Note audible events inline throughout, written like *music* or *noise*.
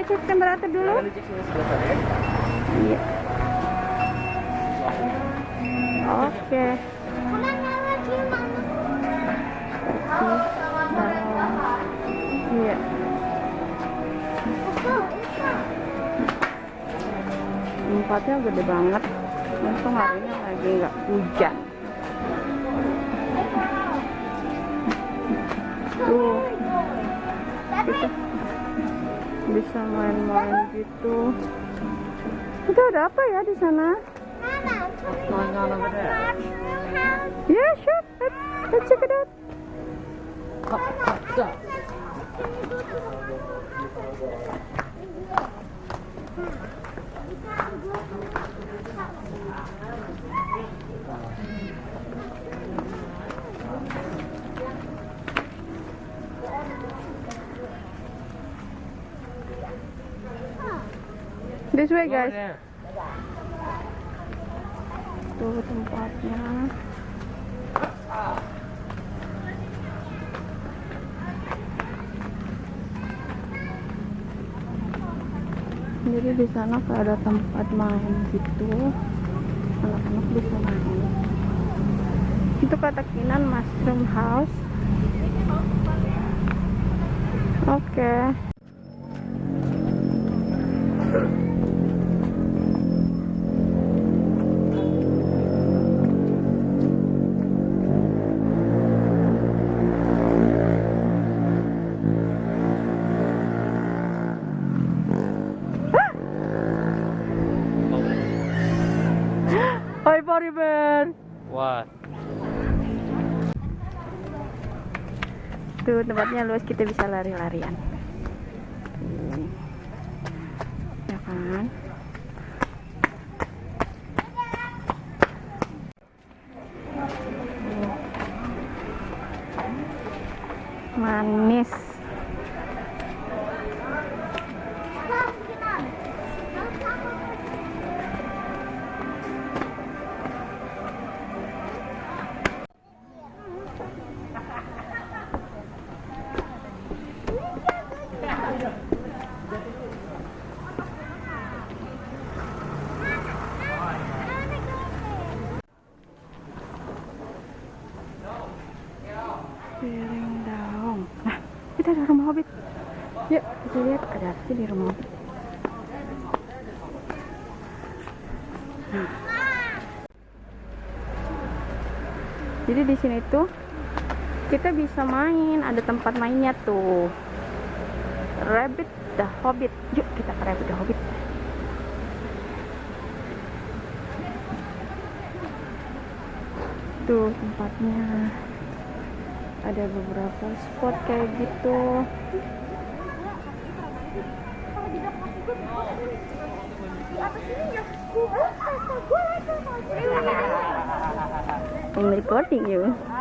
Ayo cek temperatur dulu. Ya. Iya. Oke. Iya. Tempatnya gede banget. Untung hari ini lagi nggak hujan. Tuh, kita bisa main-main gitu. Itu ada apa ya di sana? What's going on over? Yeah, sure. Let's, let's check it out. Up, up. This way, guys. Tuh tempatnya. Jadi di sana kayak ada tempat main gitu. Anak-anak bisa main. Itu kata Kinan Mushroom House. Oke. Hai tempatnya luas kita bisa lari-larian. Ya kan? Manis. Sih di rumah. Jadi di sini tuh kita bisa main, ada tempat mainnya tuh. Rabbit the Hobbit. Yuk kita ke Rabbit the Hobbit. Tuh tempatnya ada beberapa spot kayak gitu I'm recording you di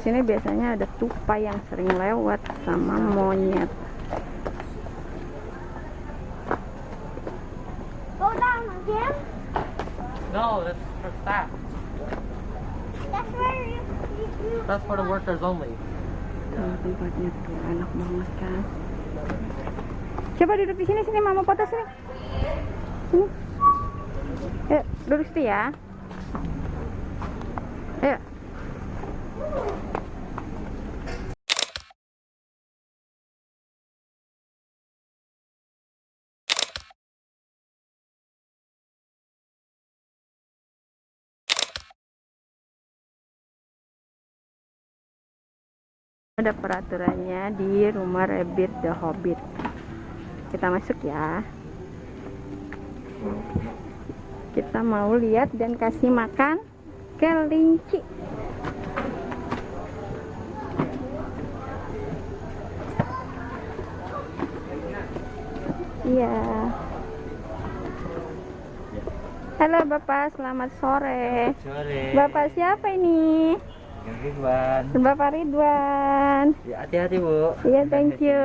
sini biasanya ada tupai yang sering lewat sama monyet Go down again. No, that's for staff. That's where you, you, you That's for the workers only. Tempatnya tuh enak banget kan coba duduk di sini sini mama foto sini sini yuk duduk situ ya ada peraturannya di rumah Rabbit the Hobbit kita masuk ya kita mau lihat dan kasih makan kelinci iya Halo Bapak, selamat sore. Sore. Bapak siapa ini? Yang Ridwan. Bapak Ridwan. Ya, hati-hati, Bu. Iya, thank you.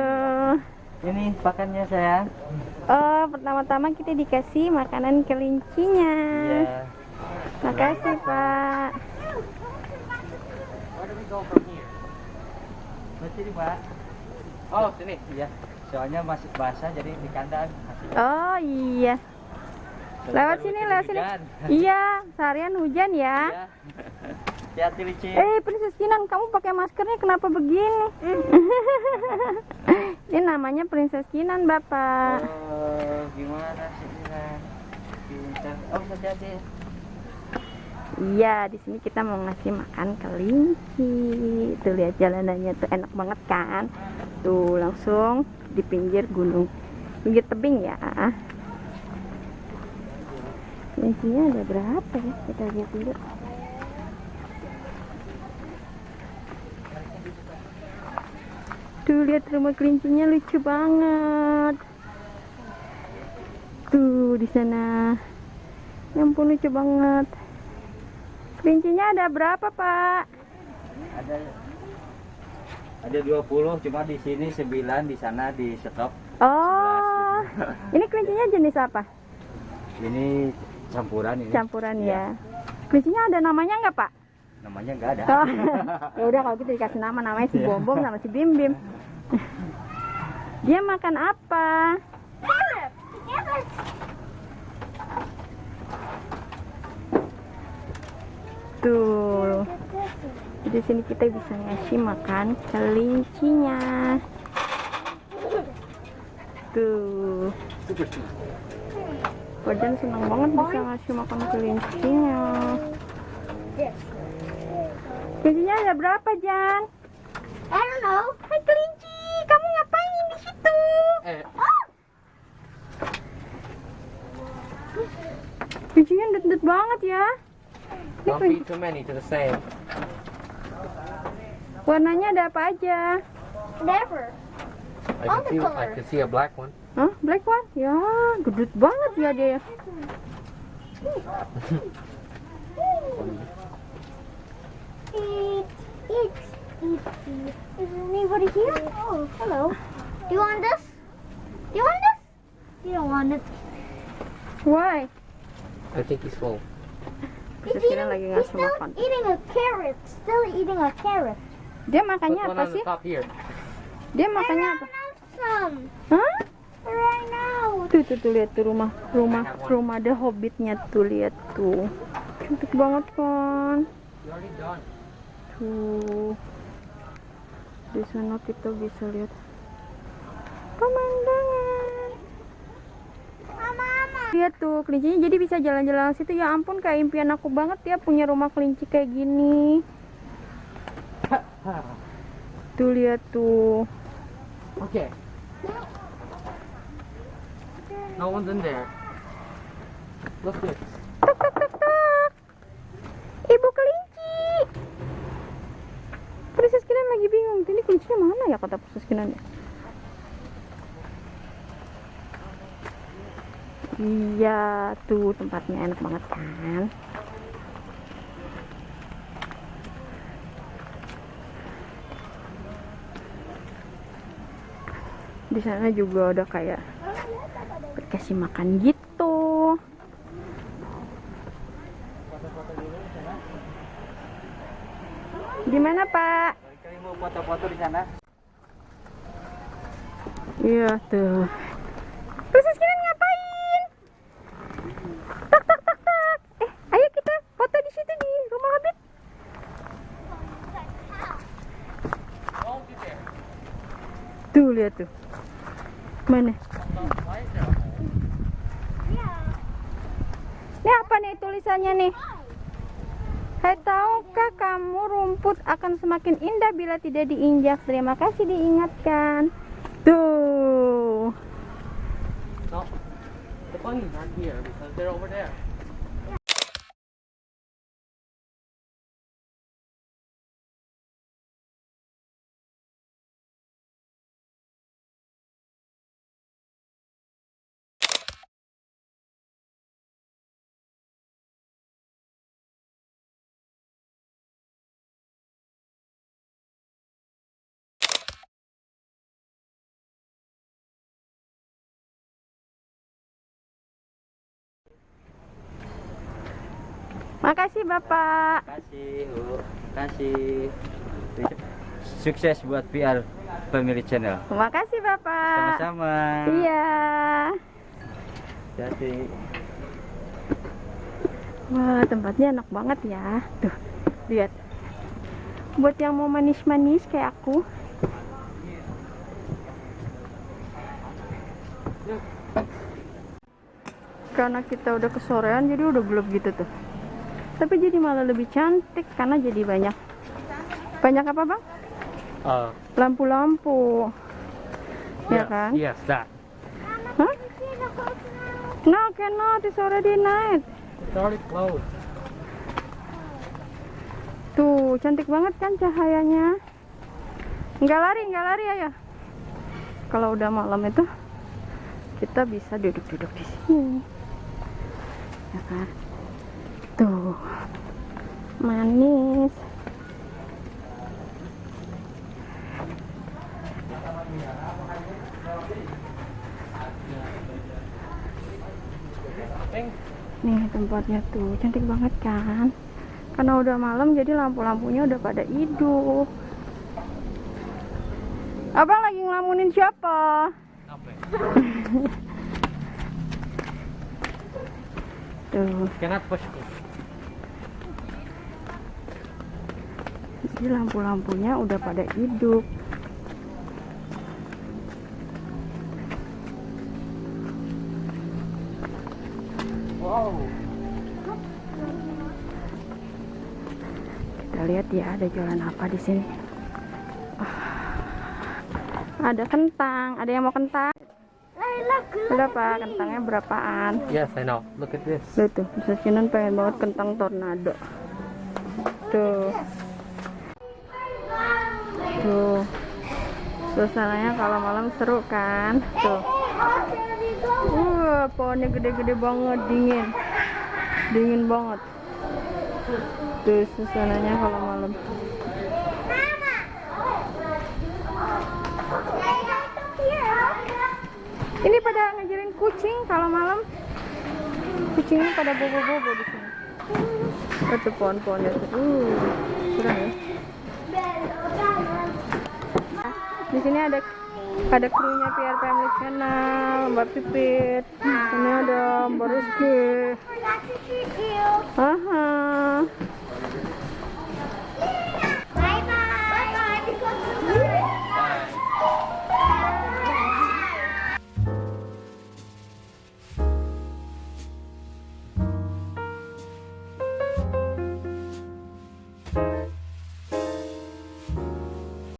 Ini pakannya, sayang. Oh, pertama-tama kita dikasih makanan kelincinya. Iya. Makasih, Pak. Masih Pak. Oh, sini. Iya. Soalnya masih basah jadi di kandang. Masih. Oh, iya. Lewat sini, lewat sini. Iya, seharian hujan ya. Iya. Hati-hati licin. Eh, Princess Kinan, kamu pakai maskernya kenapa begini? *laughs* Ini namanya Princess Kinan, Bapak. Oh, gimana sih Kinan? Oh, hati-hati. Iya, di sini kita mau ngasih makan kelinci. Tuh lihat jalanannya tuh enak banget kan? Tuh langsung di pinggir gunung, pinggir tebing ya. Kelincinya ada berapa ya? Kita lihat dulu. Tuh lihat rumah kelincinya lucu banget. Tuh di sana. Ya ampun lucu banget. Kelincinya ada berapa, Pak? Ada ada 20, cuma di sini 9, di sana di stok. Oh. Ini kelincinya jenis apa? Ini campuran ini. Campuran Iya. ya. Kelincinya ada namanya nggak, Pak? Namanya enggak ada. Oh. *laughs* ya udah kalau gitu dikasih nama namanya si Iya. Bom Bom sama si Bim Bim. Dia makan apa? Tuh. Di sini kita bisa ngasih makan kelincinya. Tuh. Badan senang banget bisa ngasih makan kelincinya. Kelincinya ada berapa, Jan? I don't know. Hai kelinci, kamu ngapain di situ? Eh, Kelincinya dut-dut banget ya. Ini don't kelinci. feed too many to the same. Warnanya ada apa aja? Never. I All can see, I can see a black one. Hah? Black one? Ya, gedut banget ya dia. *laughs* anybody here? Oh, hello. Do you want this? Do you want this? You don't want it. Why? I think he's full. He's eating, lagi he's still makan. eating a carrot. Still eating a carrot. Dia Put makannya one apa on sih? the top here. Dia I makannya ran apa? I ran out. Tuh, tuh, tuh lihat tuh rumah, rumah, rumah The Hobbitnya tuh lihat tuh. Cantik banget kan? You already done. Tuh. Di sana kita bisa lihat pemandangan. Mama. Lihat tuh kelincinya jadi bisa jalan-jalan situ ya ampun kayak impian aku banget ya punya rumah kelinci kayak gini. Tuh lihat tuh. Okay. No one's in there. Look good. Tok tok tok tok. Ibu kelinci. Princess Kinan lagi kelincinya mana ya kata ya? Iya, tuh tempatnya enak banget kan. Di sana juga ada kayak dikasih makan gitu. Di mana, Pak? Kalian mau foto-foto di sana? Iya tuh. Princess Kinan ngapain? Tak tak tak tak. Eh, ayo kita foto di situ di rumah Hobbit. Tuh lihat tuh. Mana? Ini apa nih tulisannya nih? Hai tahukah kamu rumput akan semakin indah bila tidak diinjak? Terima kasih diingatkan. Tuh. Bunny's not here because they're over there. Makasih Bapak. Kasih, Bu. Kasih. Sukses buat PR Family Channel. Makasih Bapak. Sama-sama. Iya. Jadi Wah, tempatnya enak banget ya. Tuh, lihat. Buat yang mau manis-manis kayak aku. Karena kita udah kesorean jadi udah gelap gitu tuh. Tapi jadi malah lebih cantik karena jadi banyak. Banyak apa, Bang? uh, Lampu-lampu. Ya kan? Yes, that. Hah? No, cannot. It's already night. It's already closed. Tuh, cantik banget kan cahayanya. Nggak lari, nggak lari ayo. Kalau udah malam itu kita bisa duduk-duduk di sini. Ya kan? Tuh. Manis. Nih tempatnya tuh cantik banget kan? Karena udah malam jadi lampu-lampunya udah pada hidup. Abang lagi ngelamunin siapa? Apa? *laughs* Tuh, Cannot push. Jadi lampu-lampunya udah pada hidup. Wow. Kita lihat ya ada jualan apa di sini. Ah, Ada kentang, ada yang mau kentang? Berapa kentangnya berapaan? Yes, I know. Look at this. Lihat tuh, bisa pengen banget kentang tornado. Tuh. Tuh. Suasananya kalau malam seru kan? Tuh. Wah, pohonnya gede-gede banget, dingin. Dingin banget. Tuh suasananya kalau malam. Ini pada ngajarin kucing kalau malam. Kucingnya pada bobo-bobo di sini. Itu pohon-pohonnya tuh. Uh, serem ya. di sini ada ada krunya PRPM Channel, Mbak Pipit, ini ada Mbak Rizky. Aha.